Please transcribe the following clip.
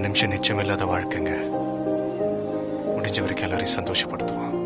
நிமிஷம் நிச்சயம் இல்லாத வாழ்க்கைங்க. முடிஞ்ச வரைக்கும் எல்லாரையும் சந்தோஷப்படுத்துவோம்.